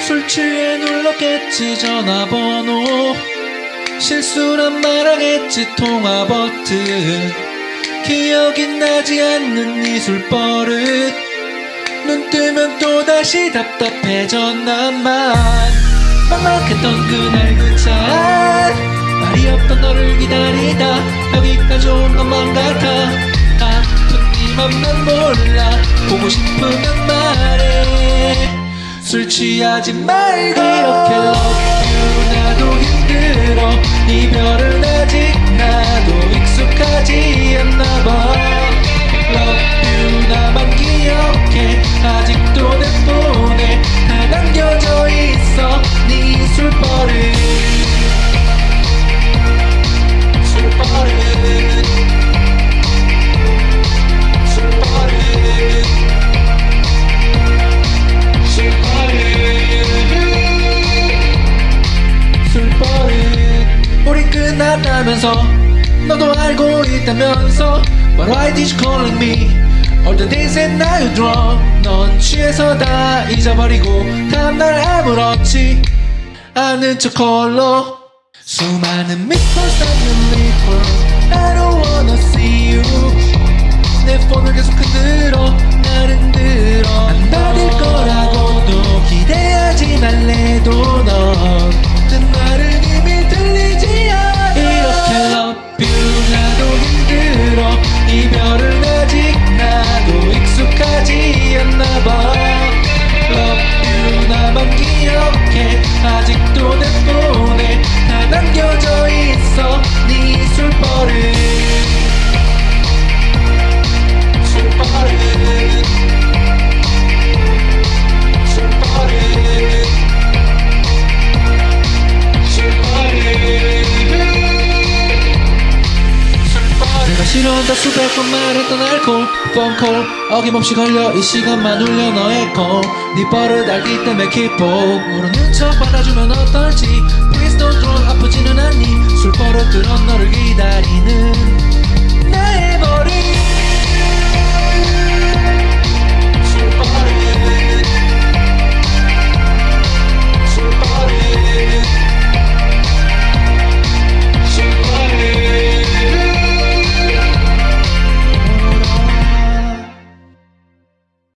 술 취해 눌렀겠지 전화번호. 실수란 말하겠지 통화 버튼 기억이 나지 않는 이 술버릇. 눈 뜨면 또다시 답답해져 나만 막막했던 그날 그차 말이 없던 너를 기다리다. 여기까지 온 것만 같아. 아픈 네 맘만 몰라. 보고 싶으면 말해. 술 취하지 말고 이렇게 술버릇 우리 끝났다면서 너도 알고 있다면서 But why did you calling me? All the days and now you drunk 넌 취해서 다 잊어버리고 다음날 아무렇지 않은 척 홀로. 수많은 미스터 쌓는 리플 싫어한다 수백 번 말했던 알콜 폰콜 어김없이 걸려 이 시간만 울려 너의 콜네 버릇 알기 때문에 모르는 척 받아주면 어떨지. Please don't throw 아프지는 않니? 술 버릇 그런 너를 기다리는